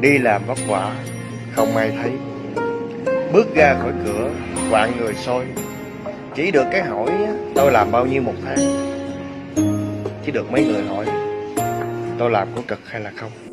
Đi làm vất vả Không ai thấy. Bước ra khỏi cửa Quạng người soi. Chỉ được cái hỏi, Tôi làm bao nhiêu một tháng? Chỉ được mấy người hỏi, Tôi làm có cực hay là không?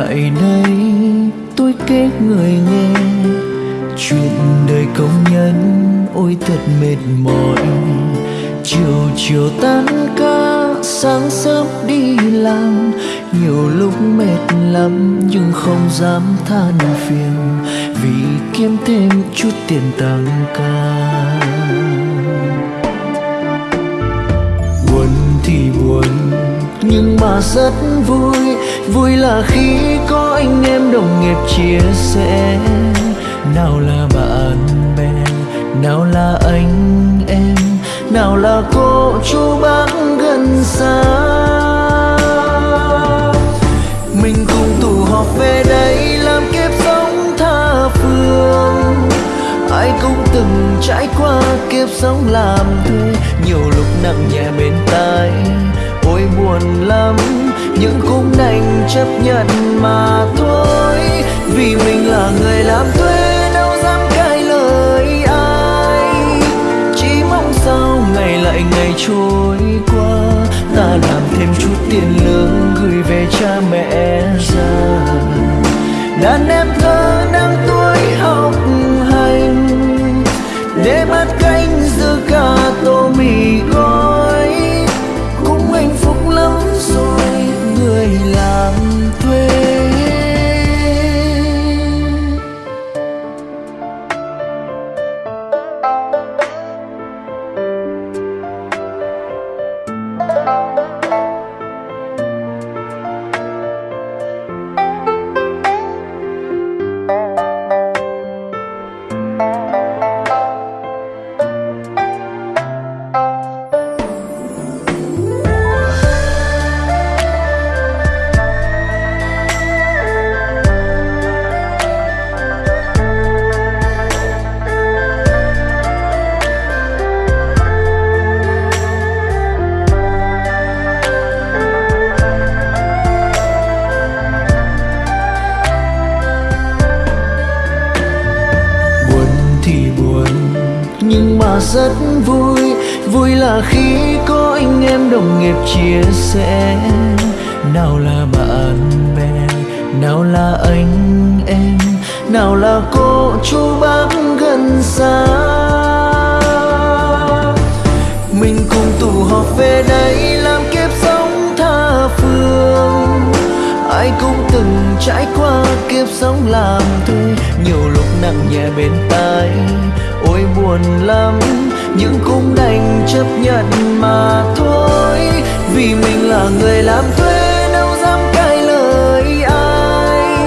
Tại lại đây, tôi kể người nghe chuyện đời công nhân ôi thật mệt mỏi. Chiều chiều tan ca, sáng sớm đi làm, nhiều lúc mệt lắm nhưng không dám than phiền vì kiếm thêm chút tiền tăng ca. nhưng mà rất vui. Vui là khi có anh em đồng nghiệp chia sẻ. Nào là bạn bè, nào là anh em, nào là cô chú bác gần xa. Mình cùng tụ họp về đây làm kiếp sống tha phương. Ai cũng từng trải qua kiếp sống làm thuê, nhiều lúc nặng nhẹ bên tai thôi buồn lắm, nhưng cũng đành chấp nhận mà thôi. Vì mình là người làm thuê, đâu dám cãi lời ai. Chỉ mong sao ngày lại ngày trôi qua, ta làm thêm chút tiền lương gửi về cha mẹ già. Đàn em thơ đang tuổi học hành, để mắt canh giữa cả tô mì gói làm nhưng mà rất vui. Vui là khi có anh em đồng nghiệp chia sẻ. Nào là bạn bè, nào là anh em, nào là cô chú bác gần xa. Mình cùng tụ họp về đây làm kiếp sống tha phương. Ai cũng từng trải qua kiếp sống làm thuê, nhiều lúc nặng nhẹ bên tai buồn lắm, nhưng cũng đành chấp nhận mà thôi. Vì mình là người làm thuê đâu dám cãi lời ai.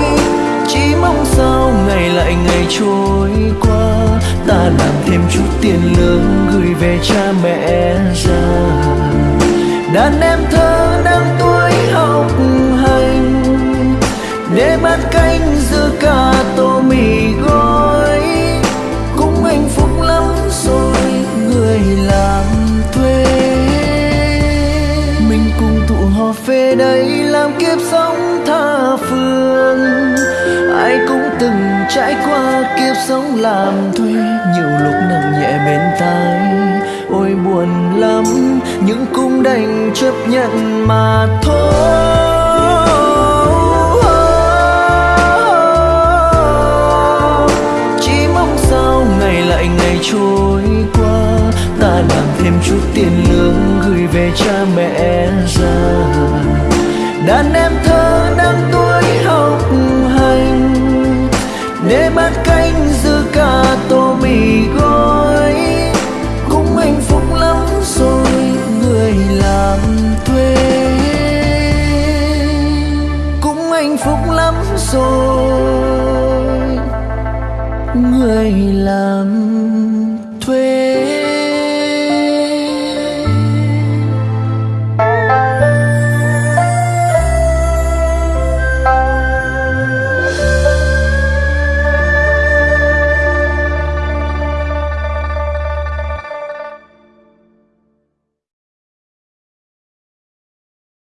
Chỉ mong sao ngày lại ngày trôi qua, ta làm thêm chút tiền lương gửi về cha mẹ già. Đàn em thơ trải qua kiếp sống làm thuê, nhiều lúc nặng nhẹ bên tai. Ôi buồn lắm nhưng cũng đành chấp nhận mà thôi. Chỉ mong sao ngày lại ngày trôi qua, ta làm thêm chút tiền lương gửi về cha mẹ. Để bắt canh dưa cả tô mì gói. Cũng hạnh phúc lắm rồi, người làm thuê. Cũng hạnh phúc lắm rồi, người làm